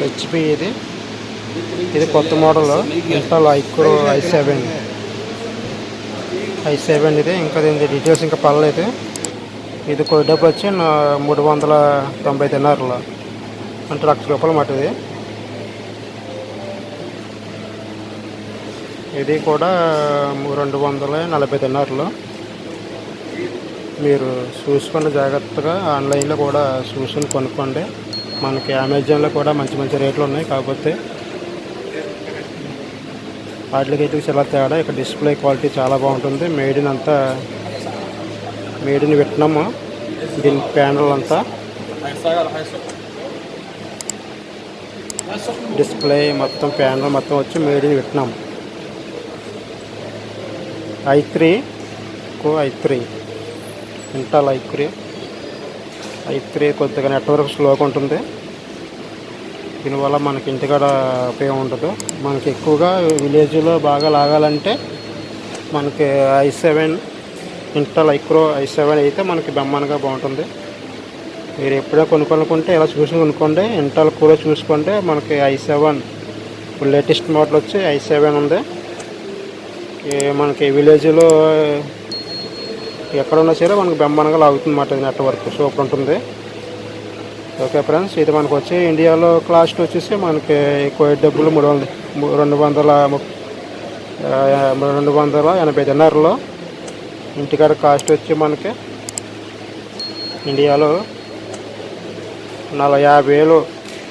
HP ఇది. ఇది కొత్త మోడల్. ఇన్స్టాల్ ఐక్రో ఐ సెవెన్ ఐ సెవెన్ ఇది. ఇంకా దీని డీటెయిల్స్ ఇంకా పర్లేదు ఇది కొద్ది డబ్బు వచ్చి మూడు వందల తొంభై తిన్నారులో అంటే లక్ష రూపాయలు మాట ఇది. ఇది కూడా రెండు వందల నలభై తిన్నారులో మీరు చూసుకుని జాగ్రత్తగా ఆన్లైన్లో కూడా చూసుకుని కొనుక్కోండి. మనకి అమెజాన్లో కూడా మంచి మంచి రేట్లు ఉన్నాయి. కాకపోతే వాటికి చాలా తేడా. ఇక్కడ డిస్ప్లే క్వాలిటీ చాలా బాగుంటుంది. మేడ్ ఇన్ అంతా మేడ్ ఇన్ దీని ప్యానల్ అంతా డిస్ప్లే మొత్తం ప్యానల్ మొత్తం వచ్చి made in i three core i three. Intel i three. I three కొద్దిగా నెట్వర్క్ స్లోగా ఉంటుంది. దీనివల్ల మనకి ఇంటికాడ ఉపయోగం ఉండదు. మనకి ఎక్కువగా విలేజ్లో బాగా లాగాలంటే మనకి ఐ సెవెన్ ఇంటల్ ఐక్రో ఐ సెవెన్ అయితే మనకి బెమ్మనగా బాగుంటుంది. మీరు ఎప్పుడైనా కొనుక్కోనుకుంటే ఇలా చూసి కొనుక్కోండి. ఇంటల్ కూడా చూసుకుంటే మనకి ఐ సెవెన్ ఇప్పుడు లేటెస్ట్ మోడల్ వచ్చి ఐ సెవెన్ ఉంది. మనకి విలేజ్లో ఎక్కడ ఉన్నా సరే మనకి బెమ్మనగా లాగుతుంది అన్నమాట నెట్వర్క్. సూపర్ ఉంటుంది ఓకే ఫ్రెండ్స్ ఇది మనకు వచ్చి ఇండియాలో కాస్ట్ వచ్చేసి మనకి ఎక్కువ డబ్బులు మూడు వందల రెండు వందల రెండు వందల ఎనభై తిన్నరలో ఇంటికాడ కాస్ట్ వచ్చి మనకి ఇండియాలో నలభై యాభై వేలు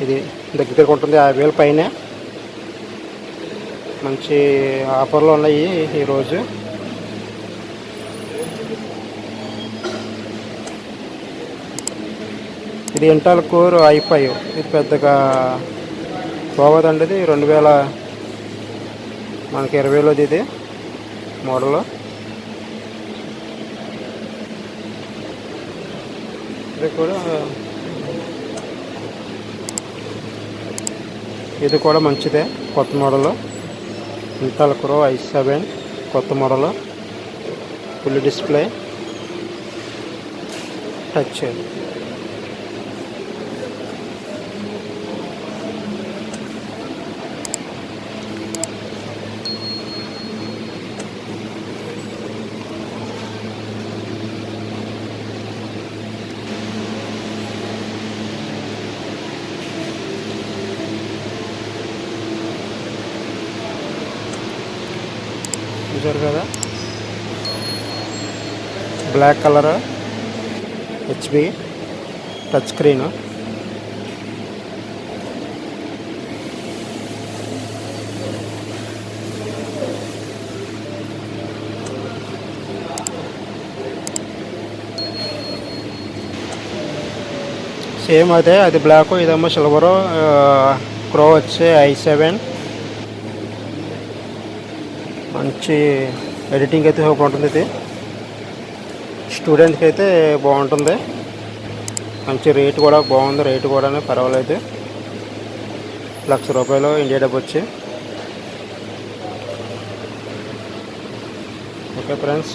ఇది దగ్గర దగ్గర ఉంటుంది యాభై వేలు పైనే. మంచి ఆఫర్లు ఉన్నాయి ఈరోజు ఇది ఇంటాల్ కోర్ ఐ ఫైవ్. ఇది పెద్దగా పోవదండి ఇది. రెండు వేల మనకి ఇరవై వేలది ఇది మోడల్. ఇది కూడా ఇది కూడా మంచిదే. కొత్త model. Intel core i seven. కొత్త మోడల్. Full display. టచ్. చూసారు కదా? Black colour HP touch screen same అదే అది బ్లాక్ ఇదేమో సిల్వరు క్రో వచ్చి ఐ సెవెన్ మంచి ఎడిటింగ్ అయితే సూపర్ ఉంటుంది ఇది. స్టూడెంట్కి అయితే బాగుంటుంది. మంచి రేట్ కూడా బాగుంది. రేటు కూడా పర్వాలేదు. లక్ష రూపాయలు ఇండియా డబ్బు వచ్చి. Okay friends.